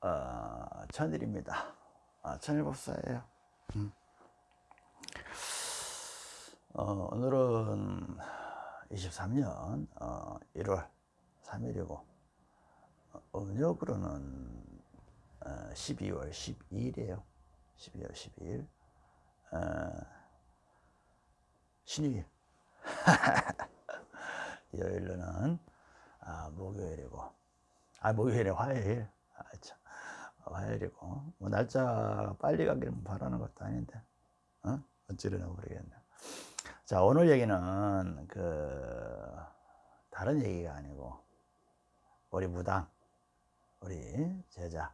어, 천일입니다. 아, 천일법사예요. 음. 어, 오늘은 23년 어, 1월 3일이고 어, 음력으로는 어, 12월 12일이에요. 12월 12일 어, 신유일 여일로는 아, 목요일이고 아 목요일에 화요일 아, 참. 화요일이고 뭐 날짜 빨리 가기를 바라는 것도 아닌데 어? 어찌려나 모르겠네 자 오늘 얘기는 그 다른 얘기가 아니고 우리 무당 우리 제자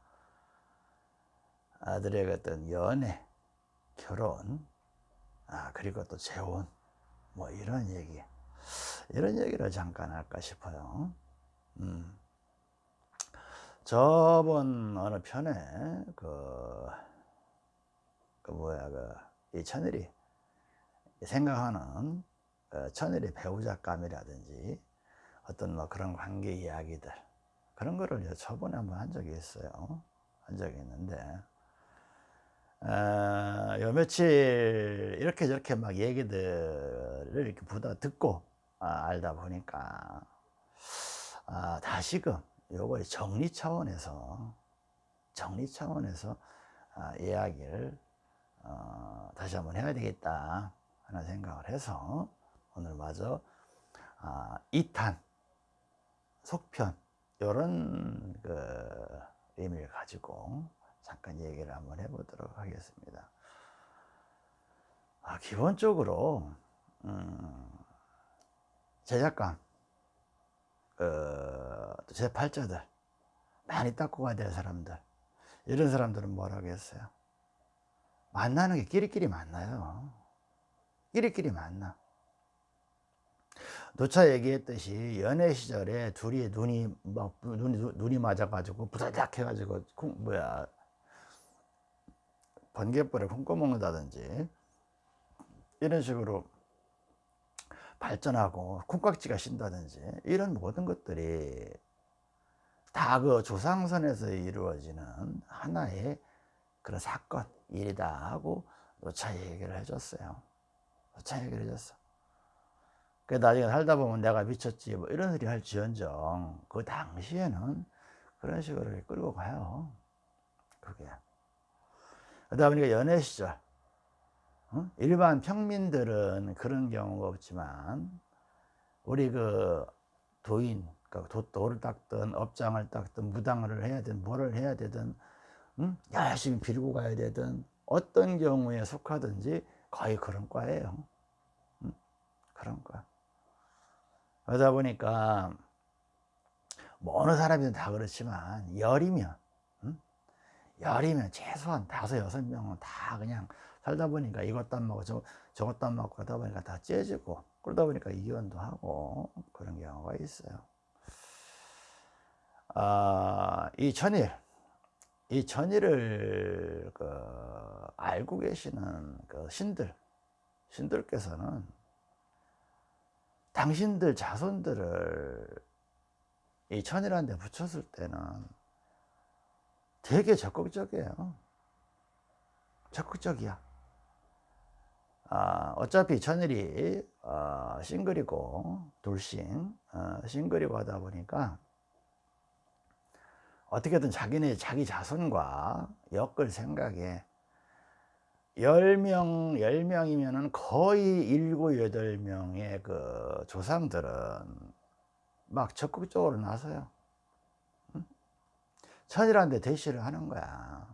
아들의 어떤 연애 결혼 아 그리고 또 재혼 뭐 이런 얘기 이런 얘기를 잠깐 할까 싶어요 음. 저번 어느 편에 그, 그 뭐야 그 이 천일이 생각하는 그 천일의 배우자감이라든지 어떤 뭐 그런 관계 이야기들 그런 거를 저번에 한번 한 적이 있어요. 한 적이 있는데. 어, 요 며칠 이렇게 저렇게 막 얘기들을 이렇게 보다 듣고 아, 알다 보니까 아, 다시금 요거 정리 차원에서 정리 차원에서 아, 이야기를 어, 다시 한번 해야 되겠다 하는 생각을 해서 오늘 마저 아, 2탄 속편 이런 그 의미를 가지고 잠깐 얘기를 한번 해보도록 하겠습니다. 아, 기본적으로 음, 제작감 어, 제 팔자들 많이 닦고 가야 될 사람들 이런 사람들은 뭐라고 했어요? 만나는 게 끼리끼리 만나요. 끼리끼리 만나. 노차 얘기했듯이 연애 시절에 둘이 눈이 막 눈이 눈이 맞아가지고 부다닥 해가지고 쿵, 뭐야 번개불에 콩고 먹는다든지 이런 식으로 발전하고 콩깍지가 신다든지 이런 모든 것들이 다 그 조상선에서 이루어지는 하나의 그런 사건 일이다 하고 노차 얘기를 해줬어요. 노차 얘기를 해줬어. 그 나중에 살다 보면 내가 미쳤지 뭐 이런 소리 할 지언정. 그 당시에는 그런 식으로 끌고 가요. 그게. 그러다 보니까 연애 시절 일반 평민들은 그런 경우가 없지만 우리 그 도인 그러니까 닦든 업장을 닦든 무당을 해야 되든 뭐를 해야 되든 응? 열심히 빌고 가야 되든 어떤 경우에 속하든지 거의 그런 과예요 응? 그런 과 그러다 보니까 뭐 어느 사람이든 다 그렇지만 열이면 응? 열이면 최소한 다섯 여섯 명은 다 그냥 살다 보니까 이것도 안 먹고 저, 저것도 안 먹고 하다 보니까 다 째지고 그러다 보니까 이혼도 하고 그런 경우가 있어요 아, 이 천일 이 천일을 그 알고 계시는 그 신들 신들께서는 당신들 자손들을 이 천일한 데 붙였을 때는 되게 적극적이에요. 적극적이야. 아, 어차피 천일이 어, 싱글이고 돌싱 어, 싱글이고 하다 보니까 어떻게든 자기네 자기 자손과 엮을 생각에 10명, 10명이면 거의 7, 8명의 그 조상들은 막 적극적으로 나서요. 응? 천이라는데 대시를 하는 거야.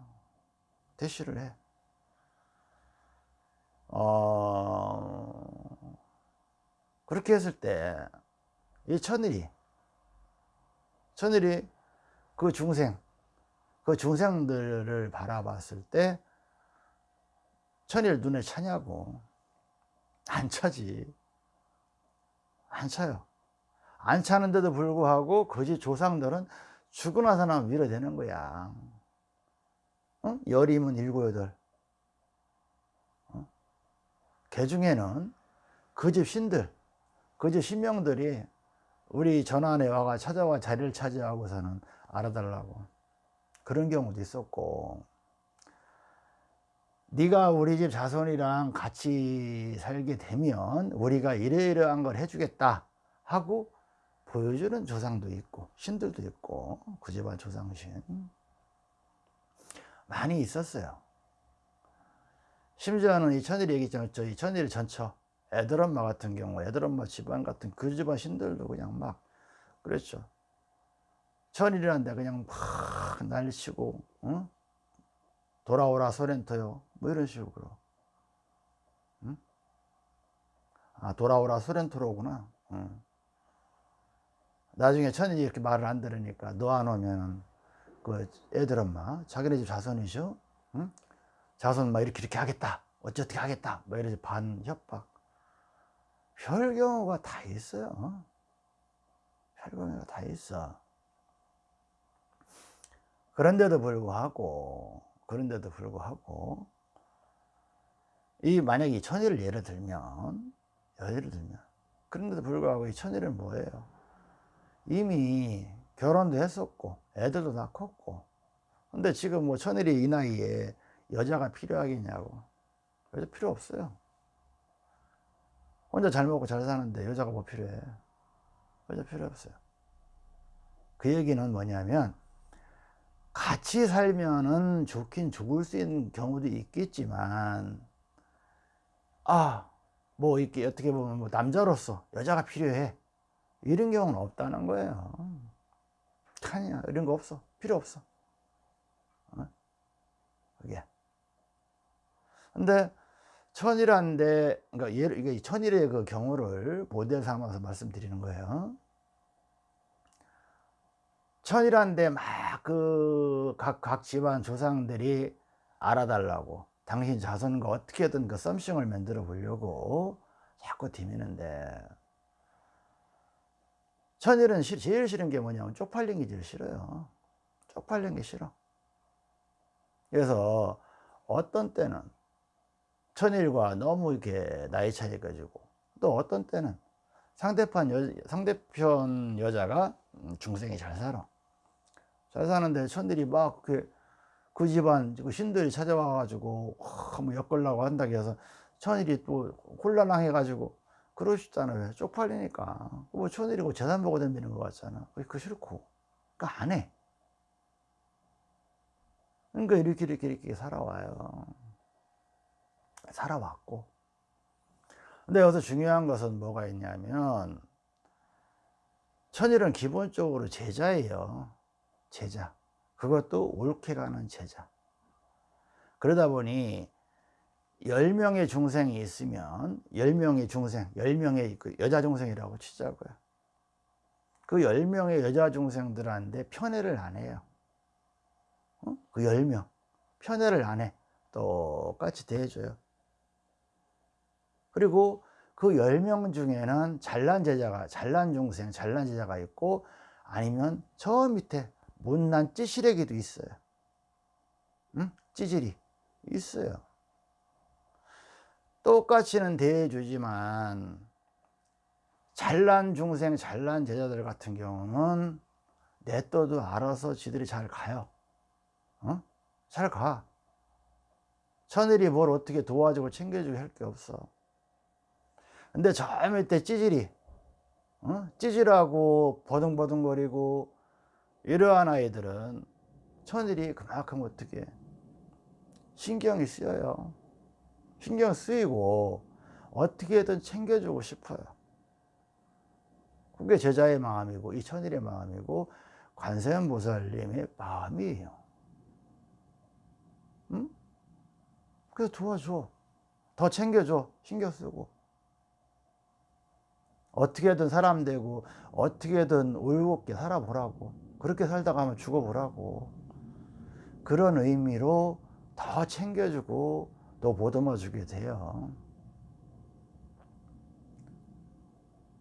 대시를 해. 어, 그렇게 했을 때, 이 천일이, 천일이 그 중생, 그 중생들을 바라봤을 때, 천일 눈에 차냐고. 안 차지. 안 차요. 안 차는데도 불구하고 그지 조상들은 죽고 나서나 밀어대는 거야. 어? 열이면 일곱, 여덟. 개 중에는 그 집 신들, 그 집 신명들이 우리 전안에 와가 찾아와 자리를 차지하고서는 알아달라고. 그런 경우도 있었고. 네가 우리 집 자손이랑 같이 살게 되면 우리가 이러이러한 걸 해주겠다 하고 보여주는 조상도 있고 신들도 있고 그 집안 조상신. 많이 있었어요. 심지어는 이 천일 얘기했잖아요. 이 천일 전처 애들엄마 같은 경우 애들엄마 집안 같은 그 집안 신들도 그냥 막 그랬죠 천일이란데 그냥 막 난리치고 응? 돌아오라 소렌토요. 뭐 이런 식으로 응? 아 돌아오라 소렌토로구나. 응. 나중에 천일이 이렇게 말을 안 들으니까 너 안 오면 그 애들 엄마 자기네 집 자손이죠 응? 자손 막 이렇게 이렇게 하겠다. 어쩌게 하겠다. 뭐 이러지 반 협박. 별 경우가 다 있어요. 별 경우가 다 있어 그런데도 불구하고 그런데도 불구하고 이 만약에 이 천일을 예를 들면 예를 들면 그런데도 불구하고 이 천일은 뭐예요? 이미 결혼도 했었고 애들도 다 컸고 근데 지금 뭐 천일이 이 나이에 여자가 필요하겠냐고. 여자 필요 없어요. 혼자 잘 먹고 잘 사는데 여자가 뭐 필요해? 여자 필요 없어요. 그 얘기는 뭐냐면 같이 살면은 좋긴 좋을 수 있는 경우도 있겠지만 아뭐 이렇게 어떻게 보면 뭐 남자로서 여자가 필요해. 이런 경우는 없다는 거예요. 아니야 이런 거 없어. 필요 없어. 어? 그게. 근데 천일한데 그러니까 예를 이게 천일의 그 경우를 모델 삼아서 말씀드리는 거예요 천일한데 막 그 각 각 집안 조상들이 알아달라고 당신 자손과 어떻게든 그 썸씽을 만들어 보려고 자꾸 디미는데. 천일은 제일 싫은 게 뭐냐면 쪽팔린 게 제일 싫어요. 쪽팔린 게 싫어. 그래서 어떤 때는 천일과 너무 이렇게 나이 차이 가지고 또 어떤 때는 상대편 여, 상대편 여자가 중생이 잘 살아 잘 사는데 천일이 막 그 그 집안 그 신들이 찾아와 가지고 뭐 엮으려고 한다고 해서 천일이 또 곤란해 가지고 그러시잖아요. 왜? 쪽팔리니까. 뭐 천일이 고 재산 보고 덤비는 것 같잖아. 그 싫고. 그러니까 안해. 그러니까 이렇게 이렇게 이렇게 살아와요. 살아왔고. 근데 여기서 중요한 것은 뭐가 있냐면 천일은 기본적으로 제자예요 제자. 그것도 옳게 가는 제자. 그러다 보니 10명의 중생이 있으면 10명의 중생 10명의 그 여자 중생이라고 치자고요. 그 10명의 여자 중생들한테 편애를 안 해요. 어? 그 10명. 편애를 안 해. 똑같이 대해줘요. 그리고 그 10명 중에는 잘난 제자가 잘난 중생 잘난 제자가 있고 아니면 저 밑에 못난 찌시래기도 있어요 응? 찌질이 있어요 똑같이는 대해주지만 잘난 중생 잘난 제자들 같은 경우는 냅둬도 알아서 지들이 잘 가요 어? 잘가 천일이 뭘 어떻게 도와주고 챙겨주고 할 게 없어 근데 저 밑에 찌질이 어? 찌질하고 버둥버둥거리고 이러한 아이들은 천일이 그만큼 어떻게 신경이 쓰여요. 신경 쓰이고 어떻게든 챙겨주고 싶어요. 그게 제자의 마음이고 이 천일의 마음이고 관세음보살님의 마음이에요. 응? 그래서 도와줘. 더 챙겨줘. 신경 쓰고. 어떻게든 사람 되고 어떻게든 올곧게 살아보라고 그렇게 살다가 하면 죽어보라고. 그런 의미로 더 챙겨주고 또 보듬어 주게 돼요.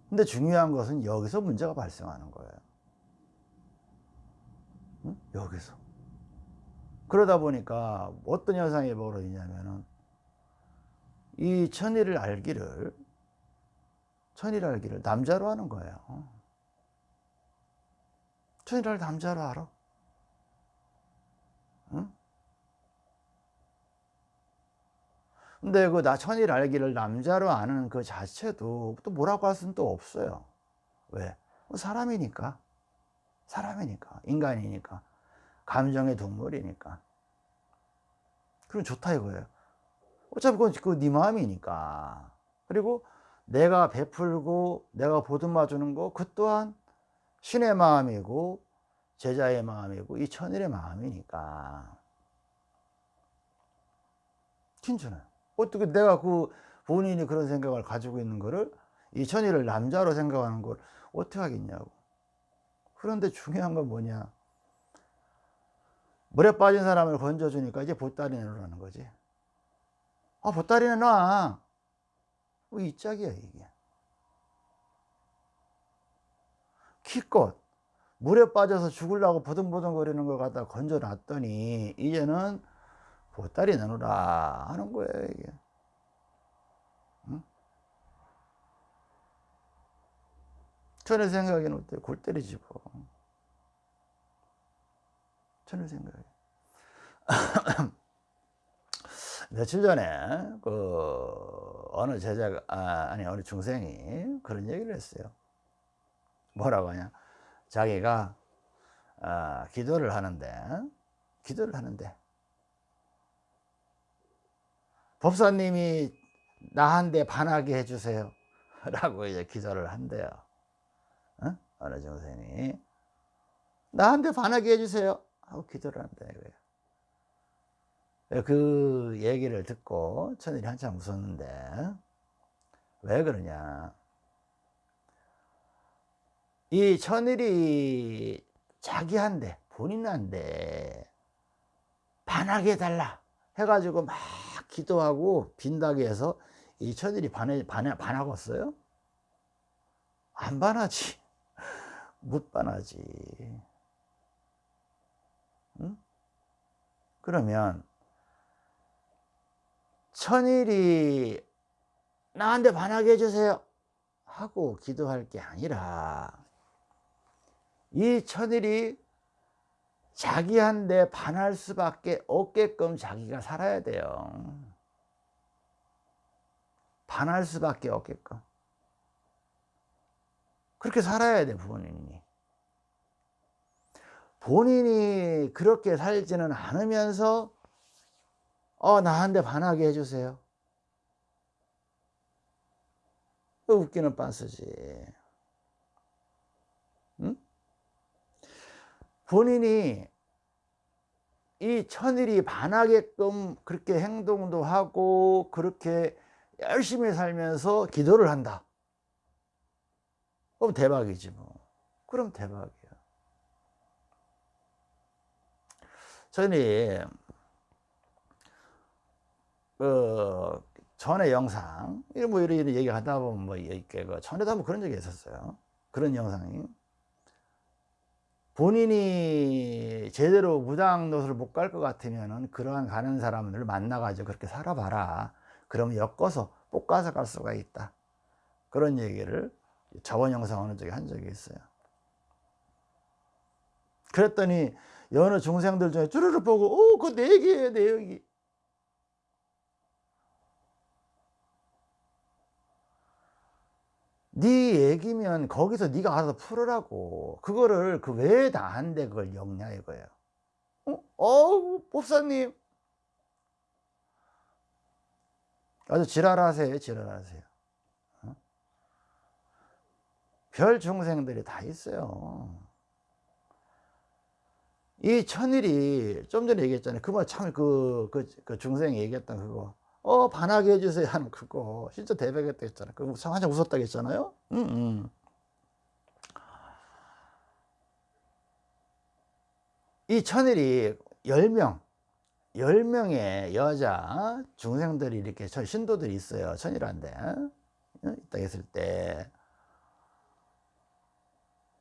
근데 중요한 것은 여기서 문제가 발생하는 거예요. 응? 여기서. 그러다 보니까 어떤 현상이 벌어지냐면은 이 천일을 알기를 천일 알기를 남자로 하는 거예요 천이랄 남자로 알아? 응? 근데 그 나 천일 알기를 남자로 아는 그 자체도 또 뭐라고 할 수는 또 없어요. 왜? 뭐 사람이니까. 사람이니까. 인간이니까. 감정의 동물이니까. 그럼 좋다 이거예요. 어차피 그건 그네 마음이니까. 그리고 내가 베풀고 내가 보듬어 주는 거 그 또한 신의 마음이고 제자의 마음이고 이 천일의 마음이니까. 진짜는 어떻게 내가 그 본인이 그런 생각을 가지고 있는 거를 이 천일을 남자로 생각하는 걸 어떻게 하겠냐고. 그런데 중요한 건 뭐냐. 물에 빠진 사람을 건져주니까 이제 보따리 내놓으라는 거지. 아, 보따리 내놔. 뭐, 이 짝이야, 이게. 키껏 물에 빠져서 죽으려고 보등보등거리는 걸 갖다 건져 놨더니, 이제는 보따리 내놓으라 하는 거예요, 이게. 응? 전에 생각에는 어때요? 골 때리지 뭐. 저는 생각해요. 며칠 전에 그 어느 제자가 아, 니 어느 중생이 그런 얘기를 했어요. 뭐라고 하냐? 자기가 아, 기도를 하는데 기도를 하는데 법사님이 나한테 반하게 해주세요. 라고 이제 기도를 한대요. 어? 어느 중생이 나한테 반하게 해주세요. 하고 기도를 이거예요. 그 얘기를 듣고 천일이 한참 웃었는데 왜 그러냐 이 천일이 자기한테 본인한테 반하게 해달라 해가지고 막 기도하고 빈다게 해서 이 천일이 반해, 반해, 반하겠어요? 안 반하지 못 반하지 응? 그러면 천일이 나한테 반하게 해주세요 하고 기도할 게 아니라 이 천일이 자기한테 반할 수밖에 없게끔 자기가 살아야 돼요. 반할 수밖에 없게끔. 그렇게 살아야 돼 부모님이. 본인이 그렇게 살지는 않으면서 어 나한테 반하게 해주세요. 웃기는 빤스지 본인이 이 천일이 반하게끔 그렇게 행동도 하고 그렇게 열심히 살면서 기도를 한다. 그럼 대박이지 뭐. 그럼 대박 전에 그 전에 영상 뭐 이런 얘기 하다 보면 뭐그 전에도 한번 그런 적이 있었어요. 그런 영상이 본인이 제대로 무당 노릇을 못갈 것 같으면은 그러한 가는 사람을 만나가지고 그렇게 살아봐라. 그러면 엮어서 볶아서 갈 수가 있다. 그런 얘기를 저번 영상 어느 쪽에 한 적이 있어요. 그랬더니 여느 중생들 중에 쭈르르 보고 오 그거 내 얘기예요 내 얘기 네 얘기면 거기서 네가 알아서 풀으라고 그거를 그 왜 나한테 그걸 역냐 이거예요 어? 어 법사님 아주 지랄하세요 지랄하세요 어? 별 중생들이 다 있어요 이 천일이 좀 전에 얘기했잖아요. 그 말 참 그, 그, 그 중생이 얘기했던 그거. 어, 반하게 해주세요 하는 그거. 진짜 대박이었다 했잖아요. 그거 한참 웃었다고 했잖아요. 이 천일이 10명, 10명의 여자 중생들이 이렇게 신도들이 있어요. 천일한데. 있다 했을 때.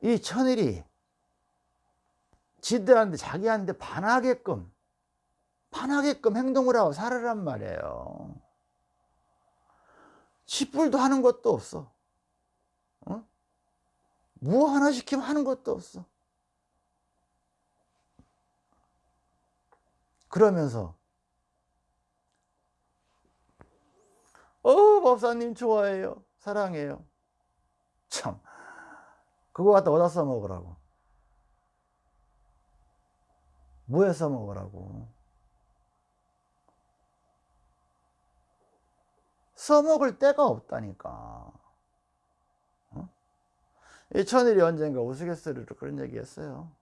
이 천일이 지들한테 자기한테 반하게끔 반하게끔 행동을 하고 살으란 말이에요 짓불도 하는 것도 없어 어? 뭐 하나 시키면 하는 것도 없어 그러면서 법사님 좋아해요. 사랑해요. 참. 그거 갖다 어디다 써먹으라고. 뭐에 써먹으라고. 써먹을 데가 없다니까. 어? 이 천일이 언젠가 우스갯소리로 그런 얘기 했어요.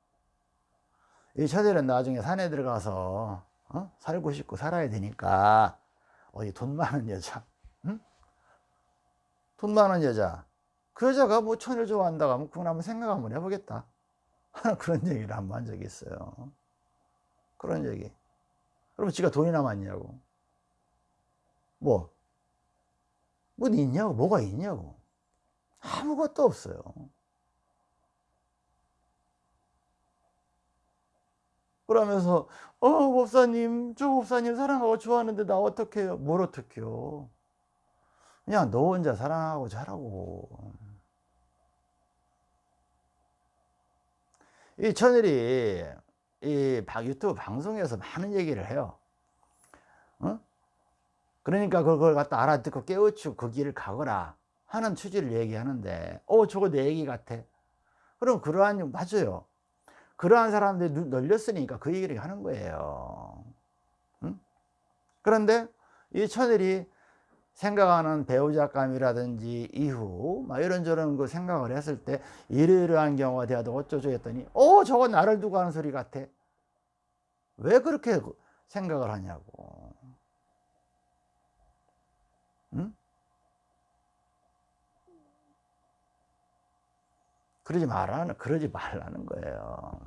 이 천일은 나중에 산에 들어가서 어? 살고 싶고 살아야 되니까 어디 돈 많은 여자, 응? 돈 많은 여자, 그 여자가 뭐 천일 좋아한다고 하면 그건 한번 생각 한번 해보겠다. 그런 얘기를 한 번 한 적이 있어요. 그런 얘기. 그럼 지가 돈이 남았냐고. 뭐, 뭐 있냐고, 뭐가 있냐고. 아무것도 없어요. 그러면서 어 법사님 저 법사님 사랑하고 좋아하는데 나 어떡해요 뭘 어떡해요 그냥 너 혼자 사랑하고 자라고 이 천일이 이 유튜브 방송에서 많은 얘기를 해요 어? 그러니까 그걸 갖다 알아듣고 깨우치고 그 길을 가거라 하는 취지를 얘기하는데 어 저거 내 얘기 같아 그럼 그러한 맞아요 그러한 사람들이 널렸으니까 그 얘기를 하는 거예요. 응? 그런데 이 천일이 생각하는 배우자감이라든지 이후 막 이런저런 그 생각을 했을 때 이러이러한 경우가 되어도 어쩌죠 했더니 어 저거 나를 두고 하는 소리 같아 왜 그렇게 생각을 하냐고 그러지 말라는 그러지 말라는 거예요.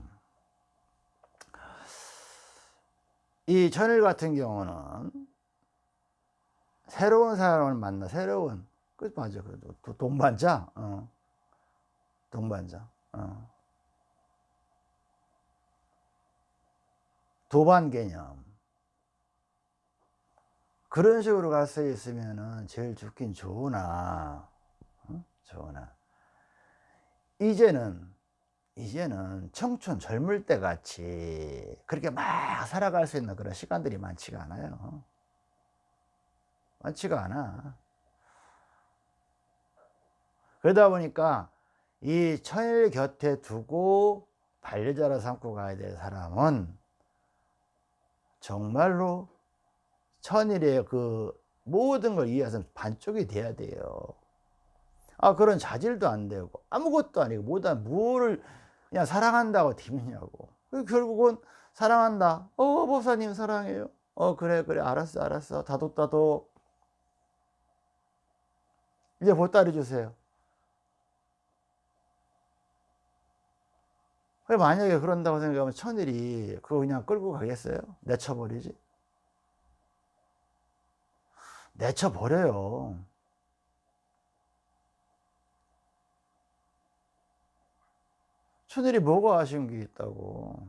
이 천일 같은 경우는 새로운 사람을 만나 새로운 그 맞아 그 동반자 어. 동반자 어. 도반 개념 그런 식으로 갈 수 있으면은 제일 좋긴 좋으나 어? 좋으나 이제는 이제는 청춘 젊을 때 같이 그렇게 막 살아갈 수 있는 그런 시간들이 많지가 않아요. 많지가 않아. 그러다 보니까 이 천일 곁에 두고 반려자로 삼고 가야 될 사람은 정말로 천일의 그 모든 걸 이해해서 반쪽이 돼야 돼요 아 그런 자질도 안 되고 아무것도 아니고 뭐다 뭐를 그냥 사랑한다고 팀이냐고. 결국은 사랑한다. 어 법사님 사랑해요. 어 그래 그래. 알았어 알았어. 다독다독. 이제 보따리 주세요. 만약에 그런다고 생각하면 천일이 그거 그냥 끌고 가겠어요? 내쳐버리지? 내쳐버려요 천일이 뭐가 아쉬운 게 있다고?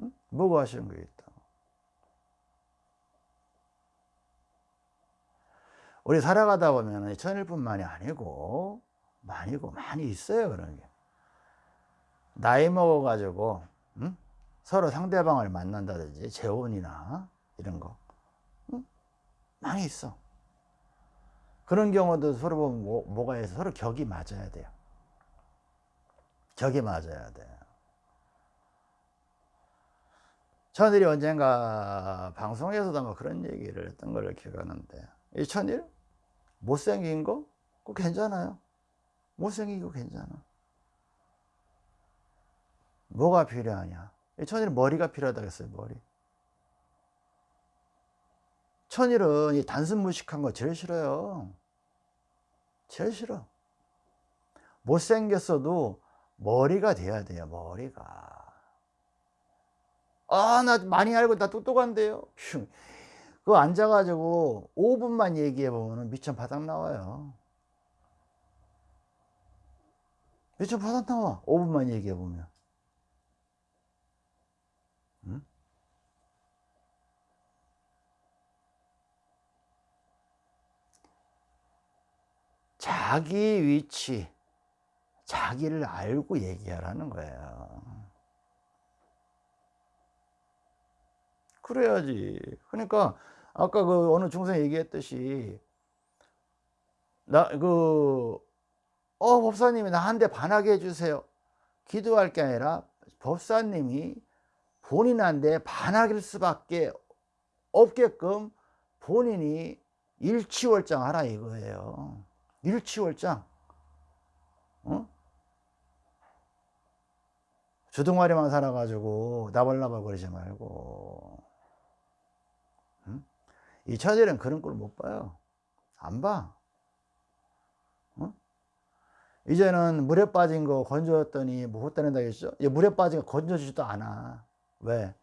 응? 뭐가 아쉬운 게 있다 우리 살아가다 보면 천일뿐만이 아니고 많이고 많이 있어요 그런 게. 나이 먹어 가지고 응? 서로 상대방을 만난다든지 재혼이나 이런 거. 응? 많이 있어. 그런 경우도 서로 뭐, 뭐가 해서 서로 격이 맞아야 돼요 격이 맞아야 돼. 천일이 언젠가 방송에서도 뭐 그런 얘기를 했던 걸 기억하는데 이 천일 못생긴 거 그거 괜찮아요. 못생긴 거 괜찮아. 뭐가 필요하냐? 이 천일은 머리가 필요하다고 했어요. 머리. 천일은 이 단순 무식한 거 제일 싫어요. 제일 싫어. 못생겼어도 머리가 돼야 돼요 머리가. 아 나 많이 알고 나 똑똑한데요? 그거 앉아가지고 5분만 얘기해 보면 미천 바닥 나와요. 미천 바닥 나와. 5분만 얘기해 보면. 응? 자기 위치 자기를 알고 얘기하라는 거예요. 그래야지. 그러니까 아까 그 어느 중생 얘기했듯이 나그 어 법사님이 나한테 반하게 해주세요. 기도할 게 아니라 법사님이 본인한테 반하길 수밖에 없게끔 본인이 일치월장 하라 이거예요. 일치월장. 어? 주둥아리만 살아가지고 나발나발 거리지 말고. 응? 이 처절은 그런 걸못 봐요. 안 봐. 어? 이제는 물에 빠진 거 건져줬더니 뭐 헛다낸다 했죠? 물에 빠진 거 건져주지도 않아. 왜?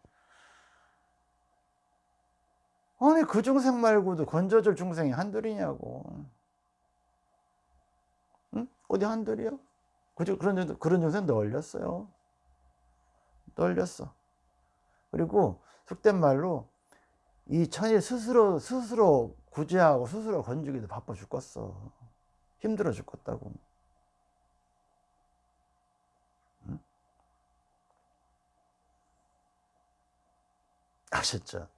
아니 그 중생 말고도 건져줄 중생이 한둘이냐고 응? 어디 한둘이요? 그런, 그런 중생 널렸어요 널렸어 그리고 속된 말로 이 천일 스스로 스스로 구제하고 스스로 건지기도 바빠 죽겠어 힘들어 죽겠다고 응? 아셨죠?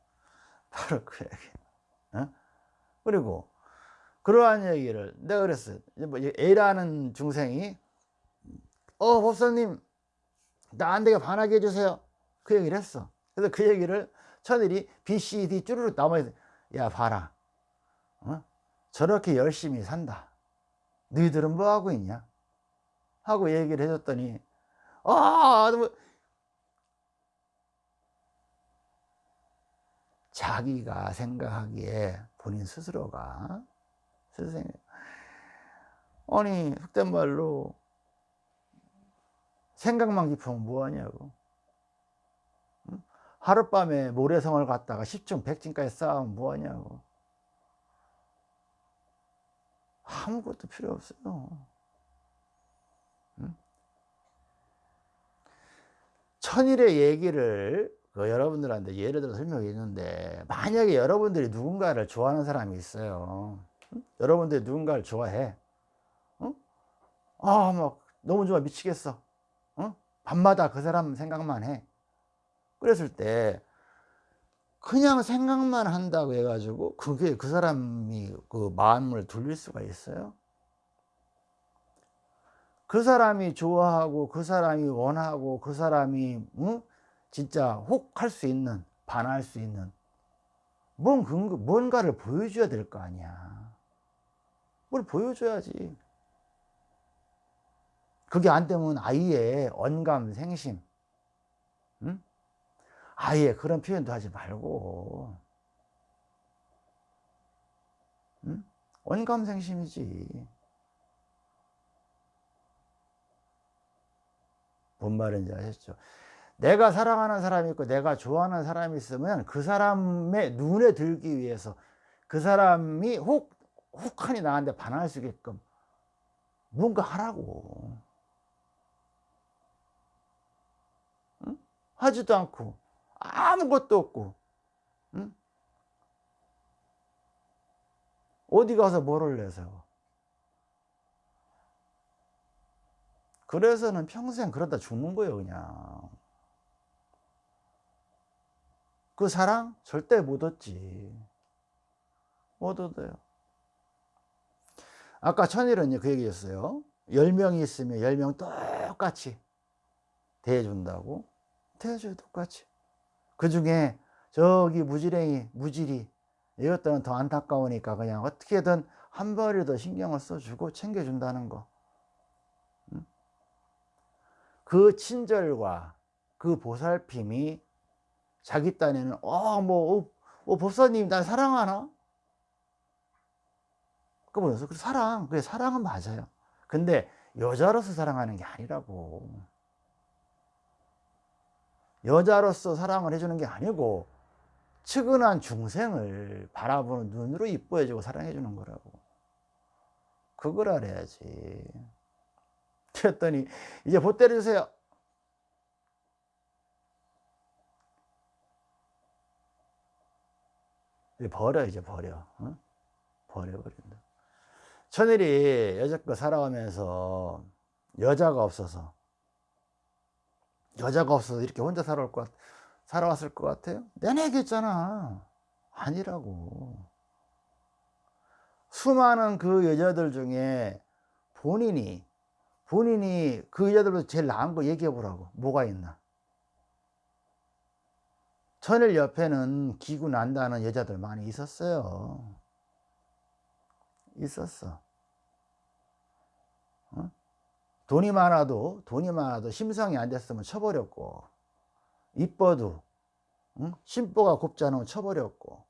바로 그 얘기. 어? 그리고 그러한 얘기를 내가 그랬어요. 뭐 A라는 중생이 어 법사님 나안 되게 반하게 해주세요. 그 얘기를 했어. 그래서 그 얘기를 천일이 B, C, D 쭈르륵 남아야 야 봐라. 어? 저렇게 열심히 산다. 너희들은 뭐 하고 있냐? 하고 얘기를 해줬더니 아, 뭐 자기가 생각하기에 본인 스스로가 스스로 아니 속된 말로 생각만 깊으면 뭐하냐고. 하룻밤에 모래성을 갖다가 10층 100층까지 쌓으면 뭐하냐고. 아무것도 필요 없어요. 천일의 얘기를 그 여러분들한테 예를 들어 설명했는데 만약에 여러분들이 누군가를 좋아하는 사람이 있어요. 응? 여러분들이 누군가를 좋아해. 응? 아막 너무 좋아. 미치겠어. 응? 밤마다 그 사람 생각만 해. 그랬을 때 그냥 생각만 한다고 해가지고 그게 그 사람이 그 마음을 돌릴 수가 있어요? 그 사람이 좋아하고 그 사람이 원하고 그 사람이 응? 진짜 혹할 수 있는 반할 수 있는 뭔 근거, 뭔가를 보여줘야 될 거 아니야. 뭘 보여줘야지 그게 안 되면 아이의 언감 생심 응? 아예 그런 표현도 하지 말고 응? 언감 생심이지 뭔 말인지 아셨죠? 내가 사랑하는 사람이 있고 내가 좋아하는 사람이 있으면 그 사람의 눈에 들기 위해서 그 사람이 혹, 혹하니 나한테 반할 수 있게끔 뭔가 하라고 응? 하지도 않고 아무것도 없고 응? 어디 가서 뭐를 내세요 그래서는 평생 그러다 죽는 거예요 그냥 그 사랑 절대 못 얻지. 못 얻어요. 아까 천일은 그 얘기였어요. 10명이 있으면 10명 똑같이 대해준다고. 대해줘요, 똑같이. 그 중에 저기 무지랭이, 무지리, 이것들은 더 안타까우니까 그냥 어떻게든 한 벌이 더 신경을 써주고 챙겨준다는 거. 그 친절과 그 보살핌이 자기 딴에는 어 뭐 어, 어, 법사님 날 사랑하나? 그 뭐였어? 그 사랑 그래 사랑은 맞아요. 근데 여자로서 사랑하는 게 아니라고. 여자로서 사랑을 해주는 게 아니고 측은한 중생을 바라보는 눈으로 이뻐해주고 사랑해주는 거라고. 그걸 알아야지. 그랬더니 이제 보 때려 주세요. 버려 이제 버려 어? 버려버린다 천일이 여자껏 살아가면서 여자가 없어서 여자가 없어서 이렇게 혼자 살아올 것 살아왔을 것 같아요? 내내 얘기했잖아. 아니라고. 수많은 그 여자들 중에 본인이 본인이 그 여자들보다 제일 나은 거 얘기해 보라고. 뭐가 있나? 천일 옆에는 기구 난다는 여자들 많이 있었어요. 있었어 어? 돈이 많아도 돈이 많아도 심성이 안 됐으면 쳐버렸고 이뻐도 응? 심보가 곱지 않으면 쳐버렸고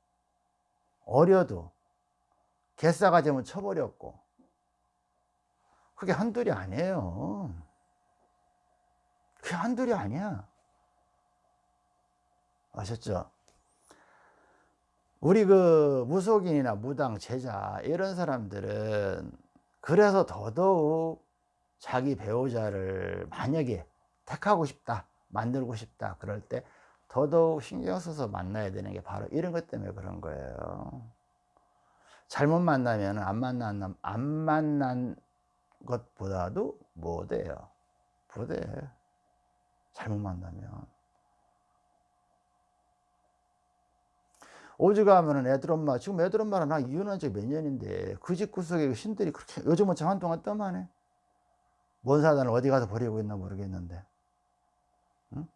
어려도 개싸가지면 쳐버렸고 그게 한둘이 아니에요 그게 한둘이 아니야 아셨죠? 우리 그 무속인이나 무당 제자 이런 사람들은 그래서 더더욱 자기 배우자를 만약에 택하고 싶다 만들고 싶다 그럴 때 더더욱 신경 써서 만나야 되는 게 바로 이런 것 때문에 그런 거예요. 잘못 만나면 안 만난 안 만난 것보다도 못해요. 못해. 잘못 만나면. 오죽하면은 애들 엄마 지금 애들 엄마랑 나 이혼한 지 몇 년인데 그 집 구석에 그 신들이 그렇게 요즘은 참 한동안 떠만해 뭔 사단을 어디 가서 버리고 있나 모르겠는데. 응?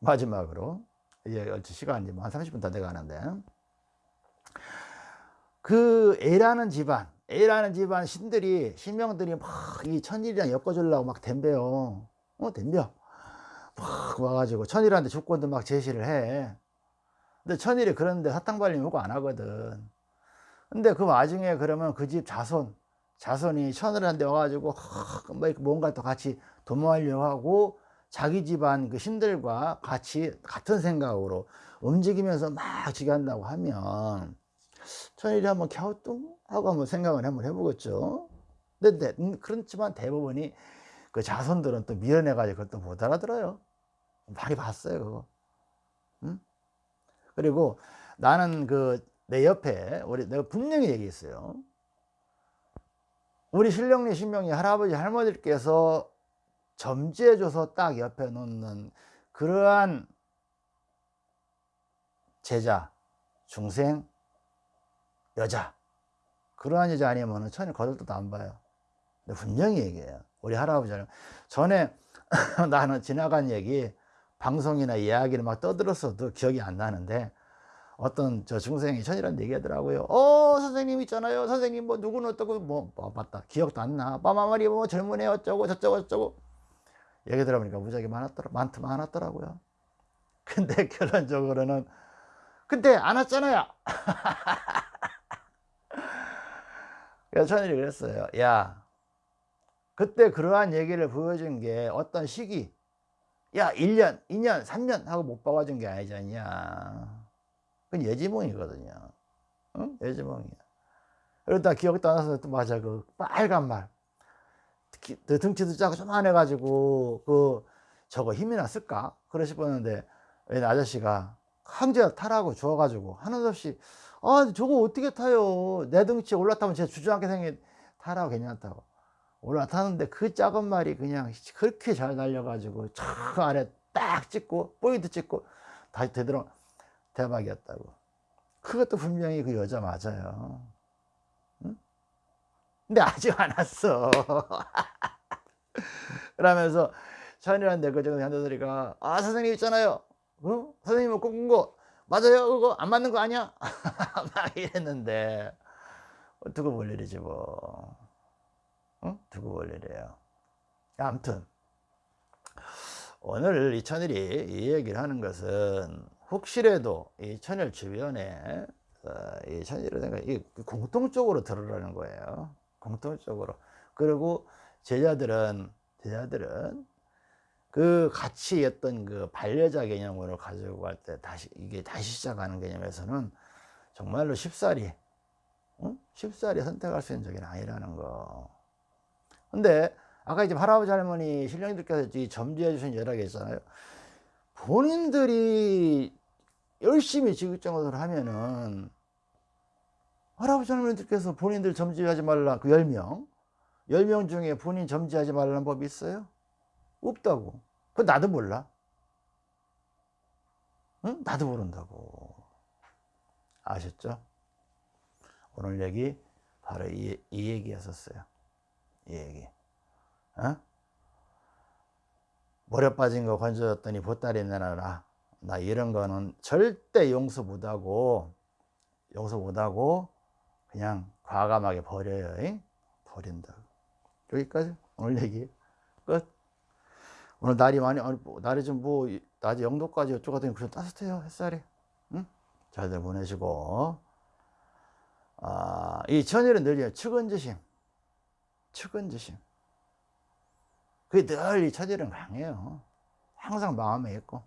마지막으로. 이제 얼추 시간이 한 30분 더 돼가는데. 그 A라는 집안 A라는 집안 신들이 신명들이 막 이 천일이랑 엮어주려고 막 덤벼요. 어 덤벼. 막 와가지고 천일한테 조건도 막 제시를 해. 근데 천일이 그런데 사탕 발림 요구 안 하거든. 근데 그 와중에 그러면 그 집 자손 자손이 천일한테 와가지고 뭐 뭔가 또 같이 도모하려고 하고 자기 집안 그 신들과 같이 같은 생각으로 움직이면서 막 지간다고 하면 천일이 한번 갸우뚱 하고 한번 생각을 한번 해보겠죠 근데 음, 그렇지만 대부분이 그 자손들은 또 밀어내가지고 또못 알아들어요 많이 봤어요 그거 응? 그리고 나는 그 내 옆에 우리 내가 분명히 얘기했어요. 우리 신령리 신명이 할아버지 할머니께서 점지해줘서 딱 옆에 놓는 그러한 제자, 중생, 여자 그러한 여자 아니면 천일 거들떠도 안 봐요. 근데 분명히 얘기해요. 우리 할아버지는 전에 나는 지나간 얘기 방송이나 이야기를 막 떠들었어도 기억이 안 나는데 어떤 저 중생이 천이라는 얘기하더라고요. 어 선생님 있잖아요. 선생님 뭐 누구는 어떻고 뭐, 뭐 맞다 기억도 안 나. 빠마말이 뭐 젊은 애 어쩌고 저쩌고 어쩌고 얘기 들어보니까 무지하게 많았더라 많더 많았더라고요. 근데 결론적으로는 근데 안 왔잖아요. 그래서 천일이 그랬어요. 야 그때 그러한 얘기를 보여준 게 어떤 시기 야 1년 2년 3년 하고 못 봐가준 게 아니지 않냐 그건 예지몽이거든요. 응? 예지몽이야. 그러다 기억도 안 나서 또 맞아. 그 빨간 말. 그 등치도 작고 좀만 해가지고 그 저거 힘이나 쓸까? 그러 싶었는데 아저씨가 황제 타라고 주어가지고 하는 수 없이 아 저거 어떻게 타요? 내 등치에 올라타면 제가 주저앉게 생긴 타라고 괜찮다고. 올라타는데 그 작은 말이 그냥 그렇게 잘 날려가지고 저 아래 딱 찍고 포인트 찍고 다시 되돌아 대박이었다고. 그것도 분명히 그 여자 맞아요. 응? 근데 아직 안 왔어. 그러면서 천이라는 그 정도 한자들이가 아 선생님 있잖아요. 어? 선생님 꿈꾼 거 맞아요? 그거 안 맞는 거 아니야? 막 이랬는데. 두고 볼 일이지 뭐. 응? 두고 볼 일이에요. 아무튼 오늘 이 천일이 이 얘기를 하는 것은 혹시라도 이 천일 주변에 어, 이 생각 이 공통적으로 들으라는 거예요. 공통적으로. 그리고 제자들은 제자들은 그 같이 했던 그 반려자 개념으로 가지고 갈 때 다시 이게 다시 시작하는 개념에서는 정말로 쉽사리 응? 쉽사리 선택할 수 있는 적이 아니라는 거. 근데 아까 이제 할아버지 할머니 신령님들께서 점지해 주신 여러 개 있잖아요. 본인들이 열심히 지극정을 하면은 할아버지 할머니들께서 본인들 점지하지 말라 그 10명 10명 중에 본인 점지하지 말라는 법이 있어요? 없다고 그 나도 몰라 응? 나도 모른다고 아셨죠? 오늘 얘기 바로 이, 이 얘기였었어요. 이 얘기. 어? 모래 빠진 거 건져줬더니 보따리 내놔라. 나 이런 거는 절대 용서 못하고 용서 못하고 그냥 과감하게 버려요. 잉? 버린다. 여기까지 오늘 얘기 끝. 오늘 날이 많이 뭐, 날이 좀 뭐 낮에 영도까지 어쩌고 하더니 그냥 따뜻해요 햇살이. 응? 잘들 보내시고 아, 이 천일은 늘요 측은지심, 측은지심. 그게 늘 이 천일은 강해요. 항상 마음에 있고,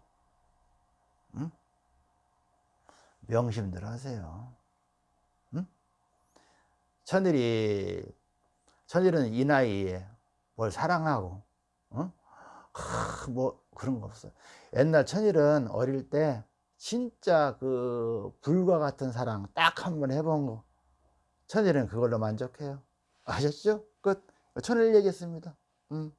응? 명심들 하세요. 응? 천일이 천일은 이 나이에 뭘 사랑하고, 응? 하, 뭐 그런 거 없어요. 옛날 천일은 어릴 때 진짜 그 불과 같은 사랑 딱 한 번 해본 거. 천일은 그걸로 만족해요. 아셨죠? 끝. 천일 얘기했습니다. 음.